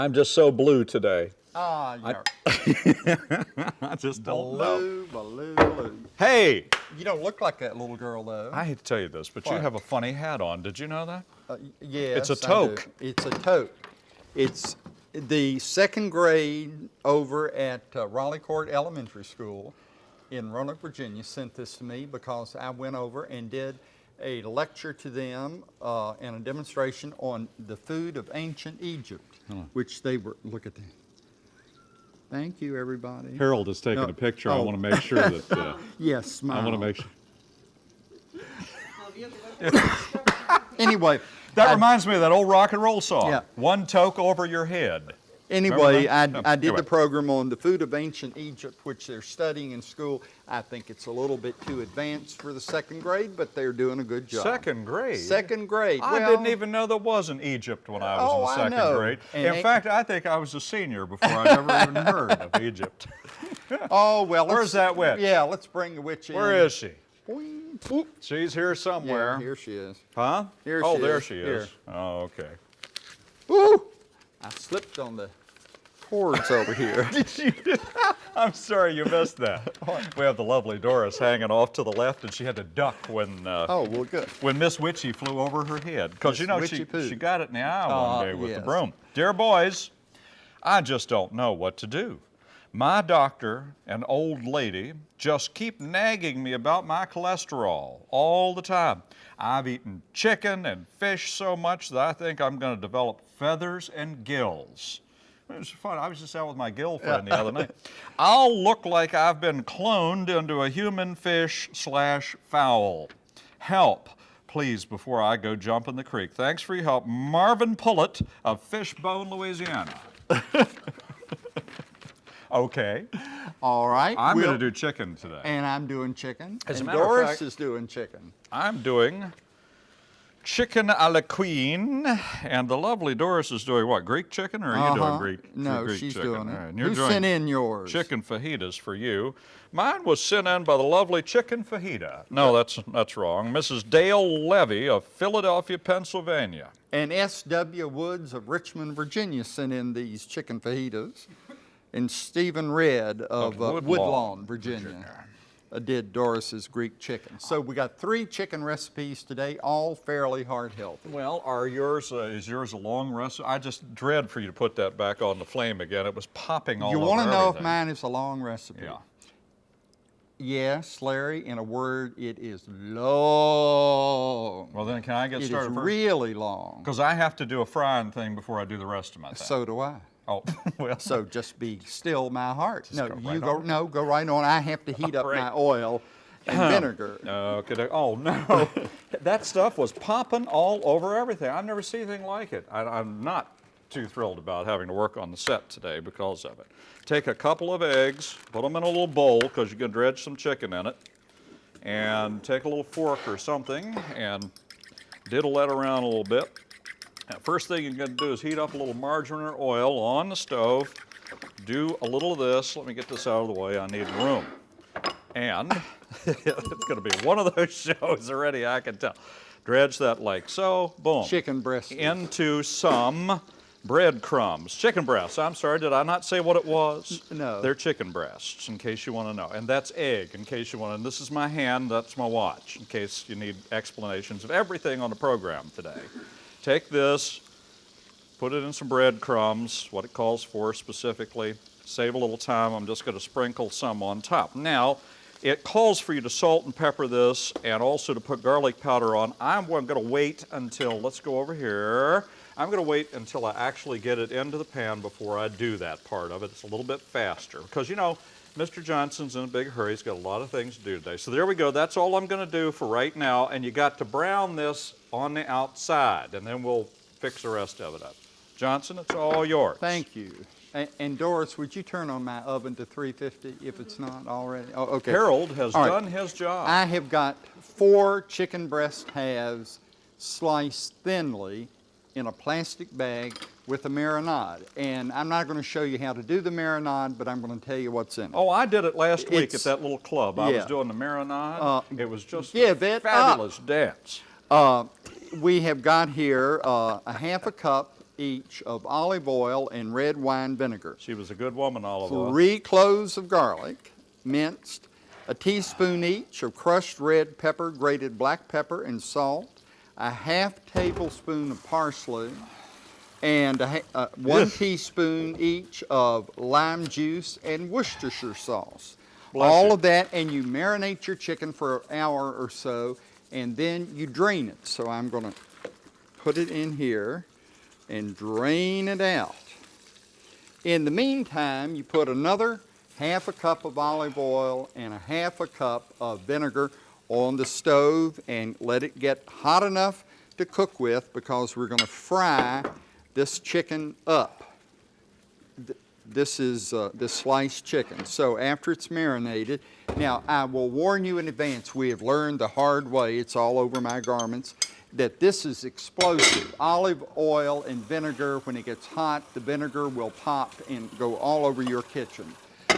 I'm just so blue today. Ah, you're I just don't know. blue, blue, blue. Hey, You don't look like that little girl, though. I hate to tell you this, but you have a funny hat on. Did you know that? Uh, yes, a I do. toque. It's a toque. It's the second grade over at uh, Raleigh Court Elementary School in Roanoke, Virginia sent this to me because I went over and did a lecture to them uh, and a demonstration on the food of ancient Egypt, which they were, look at that. Thank you, everybody. Harold is taking No. a picture. I Oh. want to make sure that, uh, Yes, smile. I want to make sure. Anyway. That I- reminds me of that old rock and roll song. Yeah. One toque over your head. Anyway, I? I did Anyway. the program on the food of ancient Egypt, which they're studying in school. I think it's a little bit too advanced for the second grade, but they're doing a good job. Second grade. Second grade. I Well, didn't even know there was an Egypt when I was Oh, in the I second know. grade. And in fact, I think I was a senior before I ever even heard of Egypt. Oh well. Where's that witch? Yeah, let's bring the witch in. Where is she? She's here somewhere. Yeah, here she is. Huh? Here oh, she there is. she is. Here. Oh, okay. Woo! I slipped on the cords over here. I'm sorry you missed that. We have the lovely Doris hanging off to the left, and she had to duck when uh, Oh well, good. when Miss Witchy flew over her head. Because you know Witchy she, Poo. she got it in the eye Uh, one day with the broom. Dear boys, I just don't know what to do. My doctor, an old lady, just keep nagging me about my cholesterol all the time. I've eaten chicken and fish so much that I think I'm going to develop feathers and gills. It was fun. I was just out with my gill friend the other night. I'll look like I've been cloned into a human fish slash fowl. Help, please, before I go jump in the creek. Thanks for your help. Marvin Pullett of Fishbone, Louisiana. okay, All right. I'm we'll- going to do chicken today. And I'm doing chicken. As a and matter of Doris fact- is doing chicken. I'm doing chicken a la queen, and the lovely Doris is doing what? Greek chicken, or are you doing Uh-huh. Greek? No, Greek she's chicken? doing it. Right, Who doing sent in yours? Chicken fajitas for you. Mine was sent in by the lovely chicken fajita. No, that's that's wrong. Mrs. Dale Levy of Philadelphia, Pennsylvania. And S.W. Woods of Richmond, Virginia sent in these chicken fajitas. And Stephen Red of, Of uh, Woodlawn, Woodlawn, Virginia, uh, did Doris's Greek chicken. So we got three chicken recipes today, all fairly heart healthy. Well, are yours uh, is yours a long recipe? I just dread for you to put that back on the flame again. It was popping all You want to know if mine is a long recipe? Yeah. Yes, Larry, in a word, it is long. Well, then can I get It is started first? really long. Because I have to do a frying thing before I do the rest of my thing. So do I. oh, well. So just be still, my heart. no, go you right go. on. No, go right on. I have to heat up right. my oil and vinegar. Okay. Oh no, that stuff was popping all over everything. I've never seen anything like it. I, I'm not too thrilled about having to work on the set today because of it. Take a couple of eggs, put them in a little bowl because you're gonna dredge some chicken in it, and take a little fork or something and diddle that around a little bit. Now, first thing you're gonna do is heat up a little margarine or oil on the stove. Do a little of this. Let me get this out of the way. I need room. And it's going to be one of those shows already, I can tell. Dredge that like so, boom. Chicken breast. Into some breadcrumbs. Chicken breasts. I'm sorry, did I not say what it was? no. They're chicken breasts, in case you want to know. And that's egg, in case you want to. And this is my hand, that's my watch, in case you need explanations of everything on the program today. Take this, put it in some breadcrumbs, what it calls for specifically. Save a little time. I'm just going to sprinkle some on top. Now, it calls for you to salt and pepper this and also to put garlic powder on. I'm going to wait until, let's go over here. I'm going to wait until I actually get it into the pan before I do that part of it. It's a little bit faster because, you know, Mr. Johnson's in a big hurry. He's got a lot of things to do today. So there we go. That's all I'm going to do for right now. And you got to brown this on the outside, and then we'll fix the rest of it up. Johnson, it's all yours. Thank you. And, and Doris, would you turn on my oven to 350 if it's not already? Oh, okay. Harold has right. done his job. I have got four chicken breast halves sliced thinly in a plastic bag with a marinade. And I'm not going to show you how to do the marinade, but I'm going to tell you what's in it. Oh, I did it last week at It's- that little club. I was doing the marinade. Uh, it was just give a it up. fabulous dance. Uh, we have got here uh, a half a cup each of olive oil and red wine vinegar. She was a good woman, olive oil. Three cloves of garlic, minced, a teaspoon each of crushed red pepper, grated black pepper, and salt, a half tablespoon of parsley, and a, uh, one teaspoon each of lime juice and Worcestershire sauce. Bless All you. of that, and you marinate your chicken for an hour or so, and then you drain it. So I'm going to put it in here and drain it out. In the meantime, you put another half a cup of olive oil and a half a cup of vinegar on the stove and let it get hot enough to cook with because we're going to fry this chicken up. This is uh, this sliced chicken. So after it's marinated, now I will warn you in advance, we have learned the hard way, it's all over my garments, that this is explosive. Olive oil and vinegar, when it gets hot, the vinegar will pop and go all over your kitchen.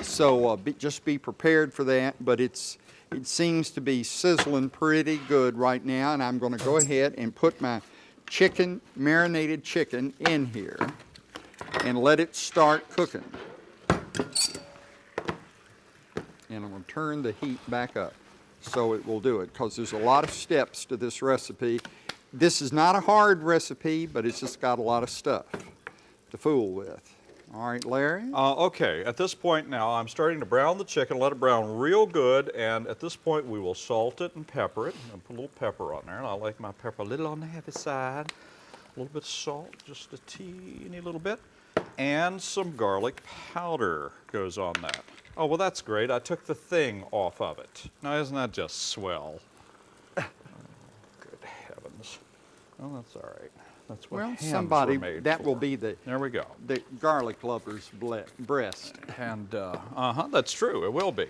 So uh, be, just be prepared for that, but it's, it seems to be sizzling pretty good right now, and I'm gonna go ahead and put my chicken, marinated chicken in here and let it start cooking. And I'm gonna turn the heat back up so it will do it, because there's a lot of steps to this recipe. This is not a hard recipe, but it's just got a lot of stuff to fool with. All right, Larry? Uh, okay, at this point now, I'm starting to brown the chicken, let it brown real good, and at this point we will salt it and pepper it. And put a little pepper on there, and I like my pepper a little on the heavy side. A little bit of salt, just a teeny little bit. And some garlic powder goes on that. Oh, well that's great. I took the thing off of it. Now isn't that just swell? Oh, good heavens. Well, that's all right. That's what Well, somebody, that for. will be the, There we go. the garlic lover's breast. And uh, uh-huh, that's true. It will be.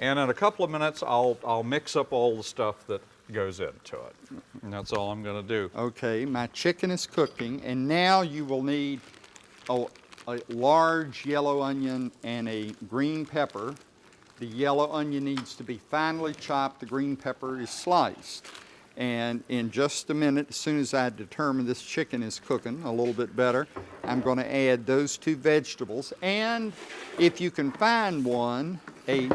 And in a couple of minutes, I'll I'll mix up all the stuff that goes into it. And that's all I'm going to do. Okay, my chicken is cooking, and now you will need a, a large yellow onion and a green pepper. The yellow onion needs to be finely chopped, the green pepper is sliced. And in just a minute, as soon as I determine this chicken is cooking a little bit better, I'm going to add those two vegetables. And if you can find one, a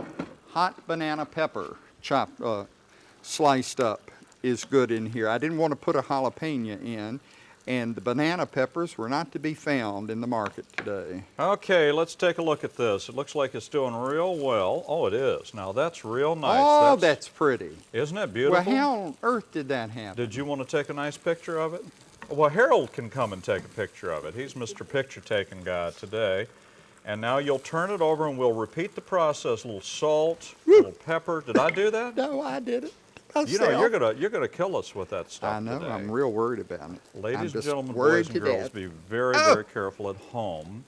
hot banana pepper chopped, uh, sliced up is good in here. I didn't want to put a jalapeno in, and the banana peppers were not to be found in the market today. Okay, let's take a look at this. It looks like it's doing real well. Oh, it is. Now that's real nice. oh, that's, pretty. isn't it beautiful? Well, how on earth did that happen? Did you want to take a nice picture of it? Well, Harold can come and take a picture of it. He's Mr. Picture Taking Guy today. And now you'll turn it over and we'll repeat the process. A little salt, a little pepper. Did I do that? no, I did it. You know, you're gonna you're gonna kill us with that stuff I know. today. I'm real worried about it. Ladies and gentlemen, boys and girls, death. be very, Oh! very careful at home.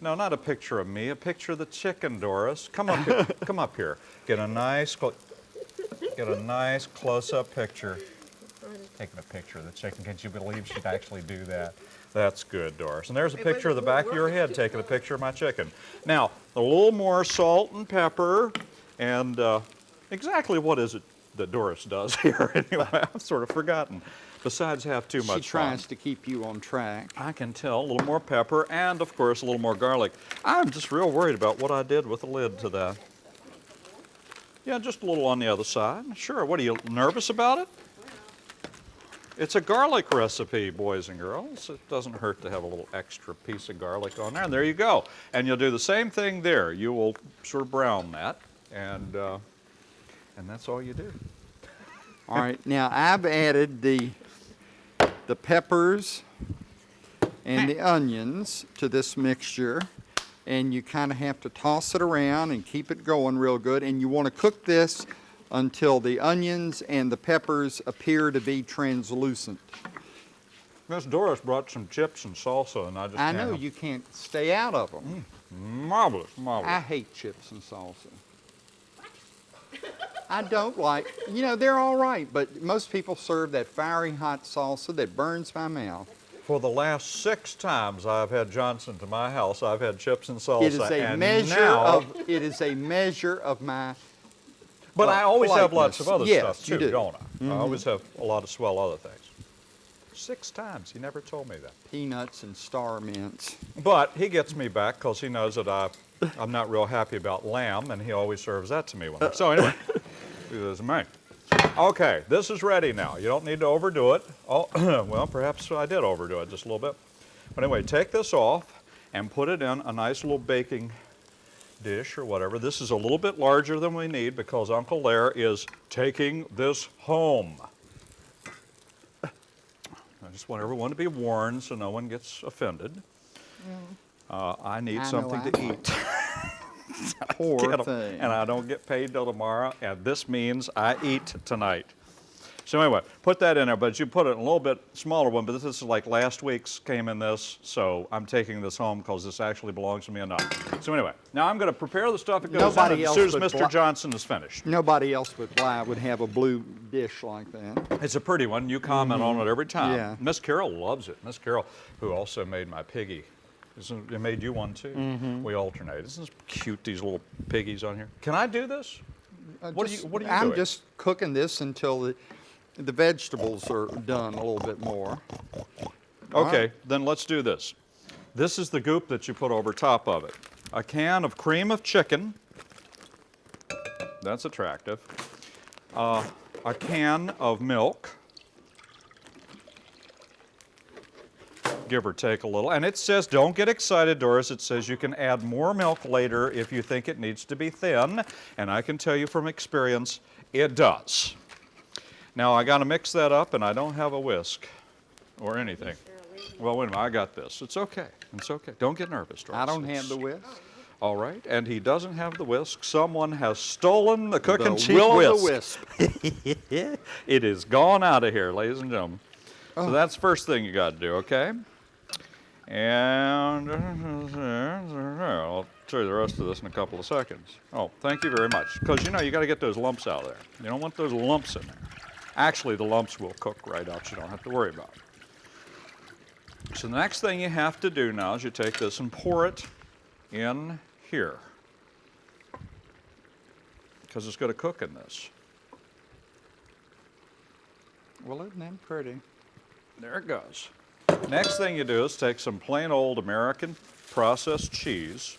No, not a picture of me, a picture of the chicken, Doris. Come up here. Come up here. Get a nice, get a nice close-up picture. Taking a picture of the chicken. Can you believe she'd actually do that? That's good, Doris. And there's a picture of the back of your head taking a picture of my chicken. Now, a little more salt and pepper, and uh, exactly what is it that Doris does here? Anyway, I've sort of forgotten. Besides, have too She much fun. tries to keep you on track. I can tell. A little more pepper and, of course, a little more garlic. I'm just real worried about what I did with the lid to that. Yeah, just a little on the other side. Sure. What are you nervous about it? It's a garlic recipe, boys and girls. It doesn't hurt to have a little extra piece of garlic on there. And there you go. And you'll do the same thing there. You will sort of brown that, and uh, and that's all you do. All right, now I've added the, the peppers and the onions to this mixture. And you kind of have to toss it around and keep it going real good. And you want to cook this until the onions and the peppers appear to be translucent. Miss Doris brought some chips and salsa, and I just I know help- you can't stay out of them. Mm, marvelous, marvelous. I hate chips and salsa. I don't like, you know, they're all right, but most people serve that fiery hot salsa that burns my mouth. For the last six times I've had Johnson to my house, I've had chips and salsa. It is a and measure now, of, it is a measure of my, But uh, I always have lots of other. Yes, stuff you too, do. not I? I always have a lot of swell other things. Six times. He never told me that. Peanuts and star mints. But he gets me back because he knows that I, I'm not real happy about lamb, and he always serves that to me. When I, so anyway, he does me. Okay, this is ready now. You don't need to overdo it. Oh, well, perhaps I did overdo it just a little bit. But anyway, take this off and put it in a nice little baking dish or whatever. This is a little bit larger than we need because Uncle Lair is taking this home. I just want everyone to be warned so no one gets offended. Uh, I need I something to eat. Poor thing. And I don't get paid till tomorrow, and this means I eat tonight. So anyway, put that in there, but you put it in a little bit smaller one, but this is like last week's came in this, so I'm taking this home because this actually belongs to me enough. So anyway, now I'm going to prepare the stuff that goes Nobody in as soon as Mr. Johnson is finished. Nobody else but Bly would have a blue dish like that. It's a pretty one. You comment on it mm-hmm. every time. Yeah. Miss Carol loves it. Miss Carol, who also made my piggy. Isn't, it made you one too. We alternate. Isn't this cute? These little piggies on here. Can I do this? Uh, What are you- what are you I'm doing? just cooking this until the, the vegetables are done a little bit more. Okay, right. then let's do this. This is the goop that you put over top of it. A can of cream of chicken. That's attractive. Uh, a can of milk. Give or take a little. And it says, don't get excited, Doris. It says you can add more milk later if you think it needs to be thin. And I can tell you from experience, it does. Now I got to mix that up, and I don't have a whisk or anything. Well, wait a minute. I got this. It's okay. It's okay. Don't get nervous, Doris. I don't have the whisk. All right. And he doesn't have the whisk. Someone has stolen the cook The and cheese whisk. the wisp. It is gone out of here, ladies and gentlemen. Oh. So that's the first thing you got to do, okay? And I'll show you the rest of this in a couple of seconds. Oh, thank you very much. Because you know you got to get those lumps out of there. You don't want those lumps in there. Actually, the lumps will cook right out. You don't have to worry about it. So the next thing you have to do now is you take this and pour it in here. Because it's going to cook in this. Well, isn't that pretty? There it goes. Next thing you do is take some plain old American processed cheese,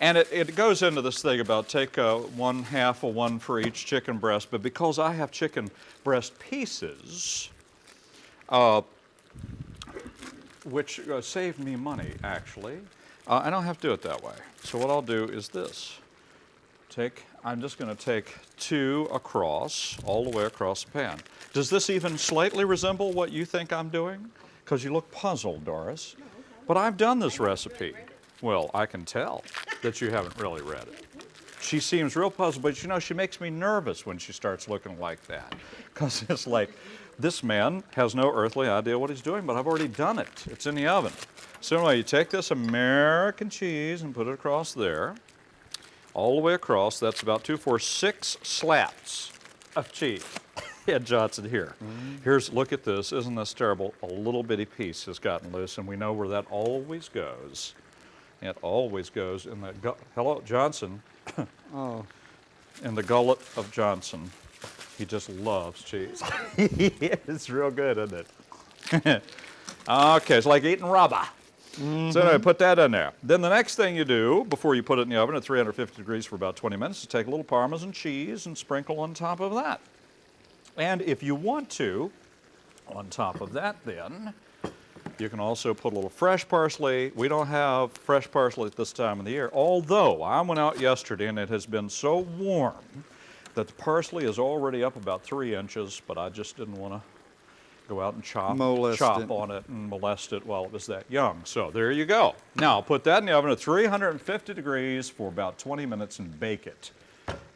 and it, it goes into this thing about take uh, one half of one for each chicken breast, but because I have chicken breast pieces, uh, which uh, save me money actually, uh, I don't have to do it that way. So what I'll do is this. Take, I'm just going to take two across, all the way across the pan. Does this even slightly resemble what you think I'm doing? Because you look puzzled, Doris. But I've done this recipe. Well, I can tell that you haven't really read it. She seems real puzzled, but you know, she makes me nervous when she starts looking like that. Because it's like, this man has no earthly idea what he's doing, but I've already done it. It's in the oven. So anyway, you take this American cheese and put it across there all the way across. That's about two, four, six slats of cheese. Ed Johnson here. Here's, look at this. Isn't this terrible? A little bitty piece has gotten loose, and we know where that always goes. It always goes in the, gu- hello, Johnson, Oh, in the gullet of Johnson. He just loves cheese. it's real good, isn't it? okay, it's like eating rubber. So anyway, mm-hmm. put that in there. Then the next thing you do before you put it in the oven at 350 degrees for about 20 minutes is take a little Parmesan cheese and sprinkle on top of that. And if you want to, on top of that then, you can also put a little fresh parsley. We don't have fresh parsley at this time of the year, although I went out yesterday and it has been so warm that the parsley is already up about three inches, but I just didn't want to go out and chop, Molest chop it. on it and molest it while it was that young. So there you go. Now put that in the oven at 350 degrees for about 20 minutes and bake it.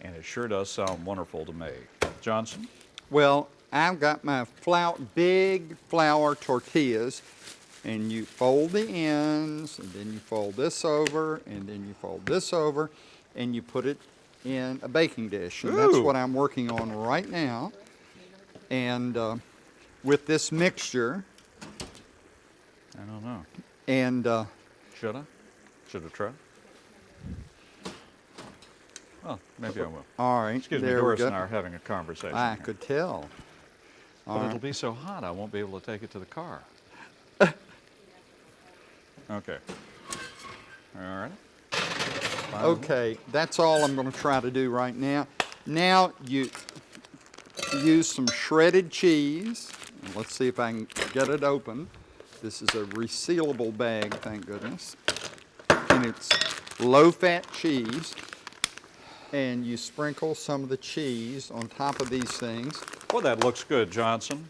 And it sure does sound wonderful to me. Johnson? Well, I've got my flour, big flour tortillas, and you fold the ends, and then you fold this over, and then you fold this over, and you put it in a baking dish. And that's what I'm working on right now. And uh, with this mixture, I don't know. and uh, Should I? Should I try? Well, maybe I will. all right, Excuse me, there we Doris and I are having a conversation. I here. could tell. But it'll be so hot, I won't be able to take it to the car. Okay. All right. Okay, that's all I'm gonna try to do right now. Now you use some shredded cheese. Let's see if I can get it open. This is a resealable bag, thank goodness. And it's low-fat cheese. And you sprinkle some of the cheese on top of these things. Well, that looks good, Johnson.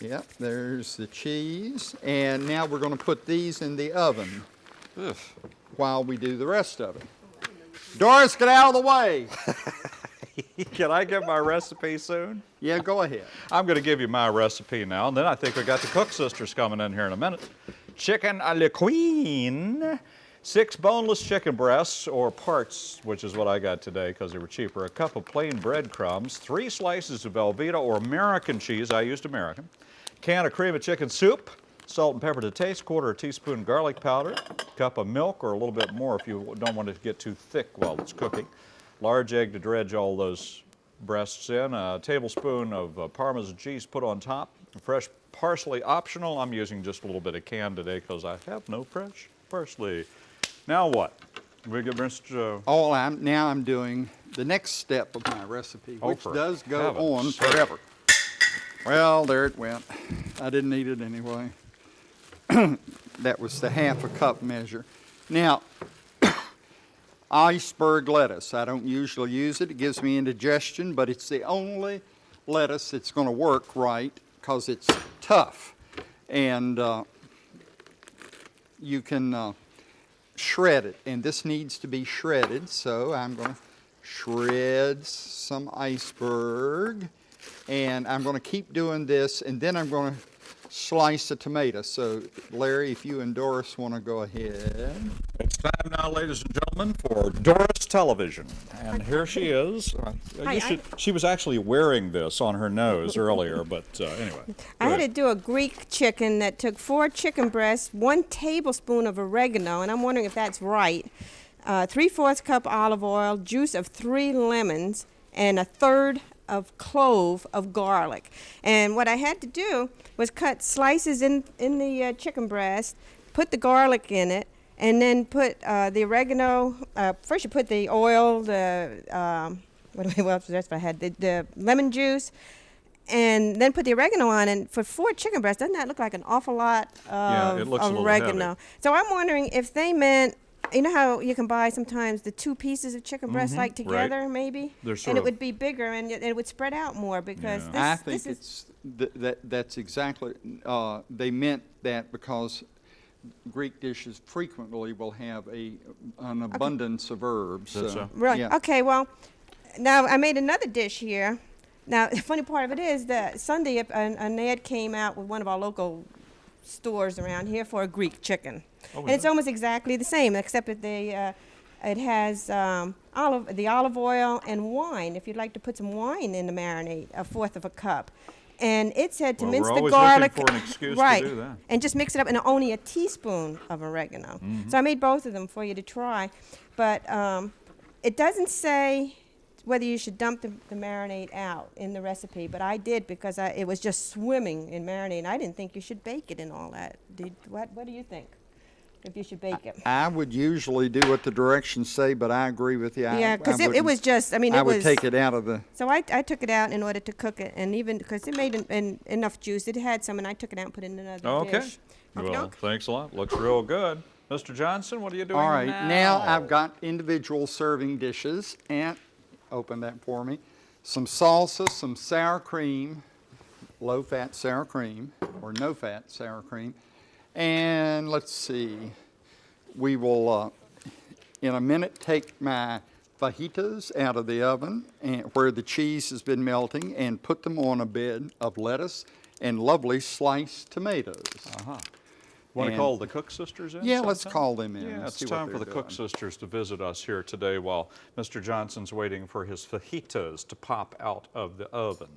Yep, there's the cheese. And now we're gonna put these in the oven Ugh. while we do the rest of it. Doris, get out of the way. Can I get my recipe soon? Yeah, go ahead. I'm going to give you my recipe now, and then I think we got the Cook sisters coming in here in a minute. Chicken a la queen. Six boneless chicken breasts, or parts, which is what I got today because they were cheaper. A cup of plain breadcrumbs, three slices of Velveeta or American cheese, I used American. Can of cream of chicken soup, salt and pepper to taste, quarter teaspoon garlic powder, cup of milk or a little bit more if you don't want it to get too thick while it's cooking. Large egg to dredge all those breasts in, a tablespoon of uh, Parmesan cheese put on top, fresh parsley optional. I'm using just a little bit of canned today because I have no fresh parsley. Now what? We get Mr. Uh, All I'm, now I'm doing the next step of my recipe, Oh, which does go on sake. forever. Well, there it went. I didn't need it anyway. that was the half a cup measure. Now, iceberg lettuce. I don't usually use it. It gives me indigestion, but it's the only lettuce that's going to work right because it's tough. And uh, you can uh, shred it. And this needs to be shredded, so I'm going to shred some iceberg. And I'm going to keep doing this, and then I'm going to slice a tomato. So, Larry, if you and Doris want to go ahead. It's time now, ladies and gentlemen, for Doris Television. And here she is. Uh, Hi, should- she was actually wearing this on her nose earlier, but uh, anyway. I had to do a Greek chicken that took four chicken breasts, one tablespoon of oregano, and I'm wondering if that's right. Uh, three fourths cup olive oil, juice of three lemons, and a third of clove of garlic. And what I had to do was cut slices in in the uh, chicken breast, put the garlic in it, and then put uh, the oregano. Uh, first, you put the oil, the um, what, do I- what else was that I had? The, the lemon juice, and then put the oregano on. And for four chicken breasts, doesn't that look like an awful lot of Yeah, it looks a little oregano? heavy. So I'm wondering if they meant. You know how you can buy sometimes the two pieces of chicken breast like Mm-hmm. right. together, maybe, and it would be bigger and it, it would spread out more because Yeah. this, I think this is it's, th- that, that's exactly, uh, they meant that because Greek dishes frequently will have a, an abundance of herbs. So, so? Right. yeah. Okay. Well, now I made another dish here. Now the funny part of it is that Sunday a- an, an ad came out with one of our local stores around here for a Greek chicken, Oh, and is it's almost exactly the same except that they uh, it has um, olive the olive oil and wine. If you'd like to put some wine in the marinade, a fourth of a cup. And it said to Well, mince the garlic, for an excuse to right? do that. and just mix it up, and only a teaspoon of oregano. Mm-hmm. So I made both of them for you to try, but um, it doesn't say whether you should dump the, the marinade out in the recipe, but I did because I, it was just swimming in marinade. and I didn't think you should bake it and all that. Did what? What do you think? If you should bake it? I would usually do what the directions say, but I agree with you. I- Yeah, I because it, it wouldn't- was just. I mean, I it would was. take it out of the, So I, I took it out in order to cook it, and even because it made an, an, enough juice, it had some, and I took it out and put it in another Okay. dish. Well, Okey-doke. thanks a lot. Looks real good. Mr. Johnson, what are you doing all right, now now I've got individual serving dishes, and, open that for me. Some salsa, some sour cream, low-fat sour cream, or no-fat sour cream. And let's see, we will, uh, in a minute, take my fajitas out of the oven and where the cheese has been melting and put them on a bed of lettuce and lovely sliced tomatoes. Uh -huh. Want to call the Cook sisters in? Yeah, let's call them in Yeah, it's time for the Cook sisters to visit us here today while Mr. Johnson's waiting for his fajitas to pop out of the oven.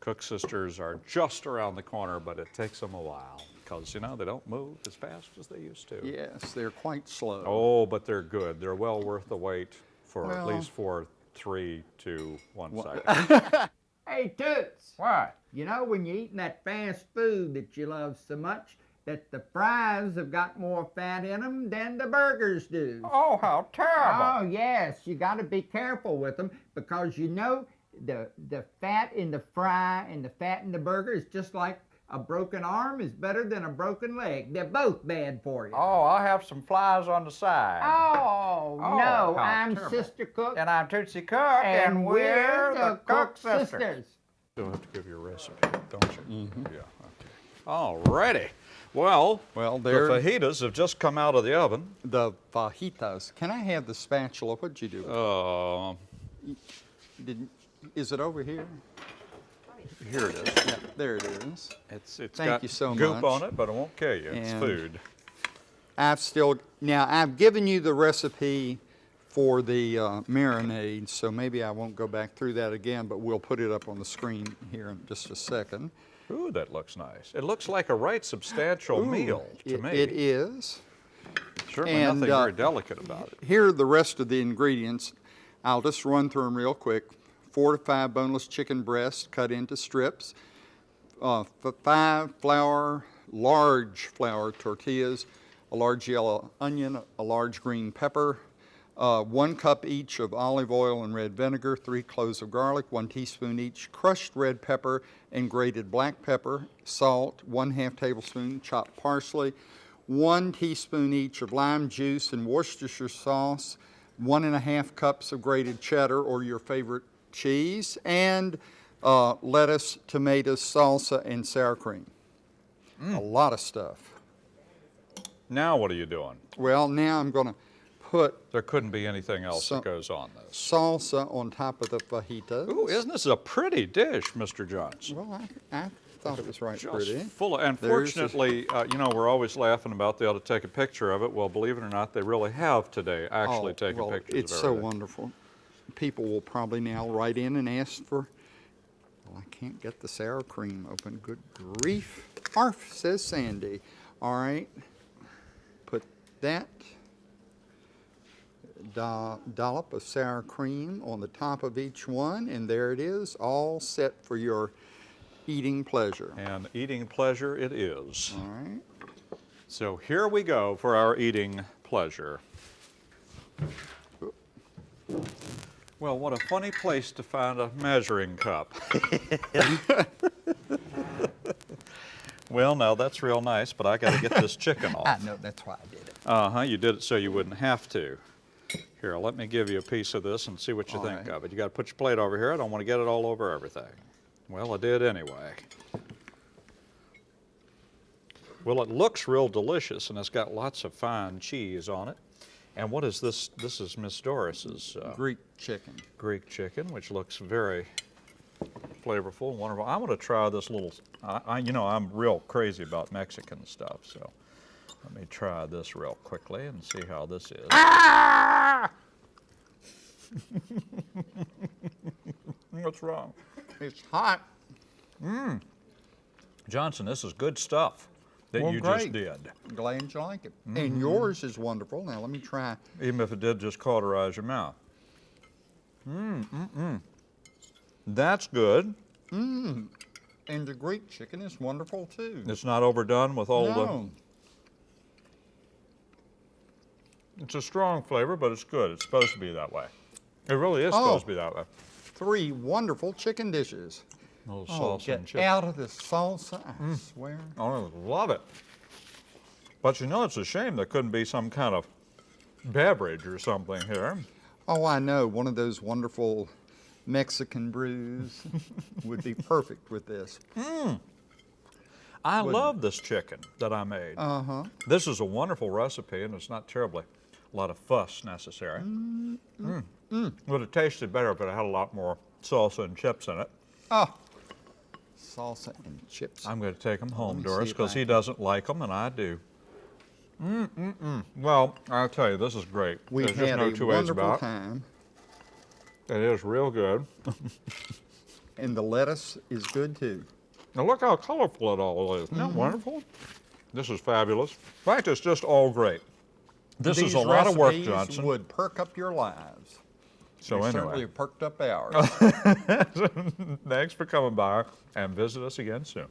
Cook sisters are just around the corner, but it takes them a while because, you know, they don't move as fast as they used to. Yes, they're quite slow. Oh, but they're good. They're well worth the wait for at least for three, two, one second. Hey, Toots. What? You know, when you're eating that fast food that you love so much, that the fries have got more fat in them than the burgers do. Oh, how terrible. Oh, yes, you got to be careful with them because you know the the fat in the fry and the fat in the burger is just like a broken arm is better than a broken leg. They're both bad for you. Oh, I'll have some flies on the side. Oh, Oh, no, how I'm terrible. Sister Cook, And I'm Tootsie Cook, and, we're the Cook sisters. You'll have to give your recipe, don't you? Yeah. Okay. All righty. Well, Well, the fajitas have just come out of the oven. the fajitas. Can I have the spatula? What'd you do? Uh, Did, is it over here? Here it is. Yeah, there it is. It's it's Thank got you so goop much. on it, but it won't kill you. It's food. I've still now I've given you the recipe for the uh, marinade, so maybe I won't go back through that again, but we'll put it up on the screen here in just a second. Ooh, that looks nice. It looks like a right substantial meal to It- me. It is. Certainly and, nothing uh, very delicate about it. Here are the rest of the ingredients. I'll just run through them real quick. Four to five boneless chicken breasts cut into strips. Uh, five flour, large flour tortillas, a large yellow onion, a large green pepper, uh, one cup each of olive oil and red vinegar, three cloves of garlic, one teaspoon each crushed red pepper and grated black pepper, salt, one half tablespoon chopped parsley, one teaspoon each of lime juice and Worcestershire sauce, one and a half cups of grated cheddar or your favorite cheese, and uh, lettuce, tomatoes, salsa, and sour cream. A lot of stuff. Now what are you doing? Well, now I'm going to put There couldn't be anything else that goes on this. salsa on top of the fajitas. Ooh, isn't this a pretty dish, Mr. Johnson? Well, I, I thought it was right Just pretty. full of, and There's the- fortunately, uh, you know, we're always laughing about they ought to take a picture of it. Well, believe it or not, they really have today actually Oh, taken well, pictures It's so wonderful. People will probably now write in and ask for, well, I can't get the sour cream open. Good grief. Arf, says Sandy. All right. Put that do- dollop of sour cream on the top of each one, and there it is, all set for your eating pleasure. And eating pleasure it is. All right. So here we go for our eating pleasure. Well, what a funny place to find a measuring cup. well, now that's real nice, but I got to get this chicken off. I off. know, that's why I did it. Uh huh. You did it so you wouldn't have to. Here, let me give you a piece of this and see what you All think right. of it. You got to put your plate over here. I don't want to get it all over everything. Well, I did anyway. Well, it looks real delicious, and it's got lots of fine cheese on it. And what is this? This is Miss Doris's uh, Greek chicken. Greek chicken, which looks very flavorful and wonderful. I want to try this little. I, I, you know, I'm real crazy about Mexican stuff, so let me try this real quickly and see how this is. What's wrong, It's hot. Mmm. Johnson? This is good stuff that Well, you just did. Glad you like it. Mm-hmm. And yours is wonderful. Now let me try. even if it did just cauterize your mouth. Mmm, mm, mm. That's good. Mmm. And the Greek chicken is wonderful too. It's not overdone with all no. the. It's a strong flavor, but it's good. It's supposed to be that way. It really is Oh. supposed to be that way. Three wonderful chicken dishes. A little Oh, salsa get and chips. out of the salsa, I mm. swear. Oh, I love it. But you know, it's a shame there couldn't be some kind of beverage or something here. Oh, I know. One of those wonderful Mexican brews would be perfect with this. Mm. I Wouldn't love this chicken that I made. Uh huh. This is a wonderful recipe, and it's not terribly a lot of fuss necessary. Mm. mm. Would have tasted better if it had a lot more salsa and chips in it. Oh, salsa and chips. I'm going to take them home, Doris, because he doesn't like them, and I do. Mm, mm, mm. Well, I'll tell you, this is great. we There's just had no a two ways wonderful about time, It is real good. and the lettuce is good too. Now look how colorful it all is. Isn't that Mm-hmm. wonderful? This is fabulous. In fact, it's just all great. This These is a lot of work, Johnson. Would perk up your lives. So We anyway. certainly perked up ours. Thanks for coming by and visit us again soon.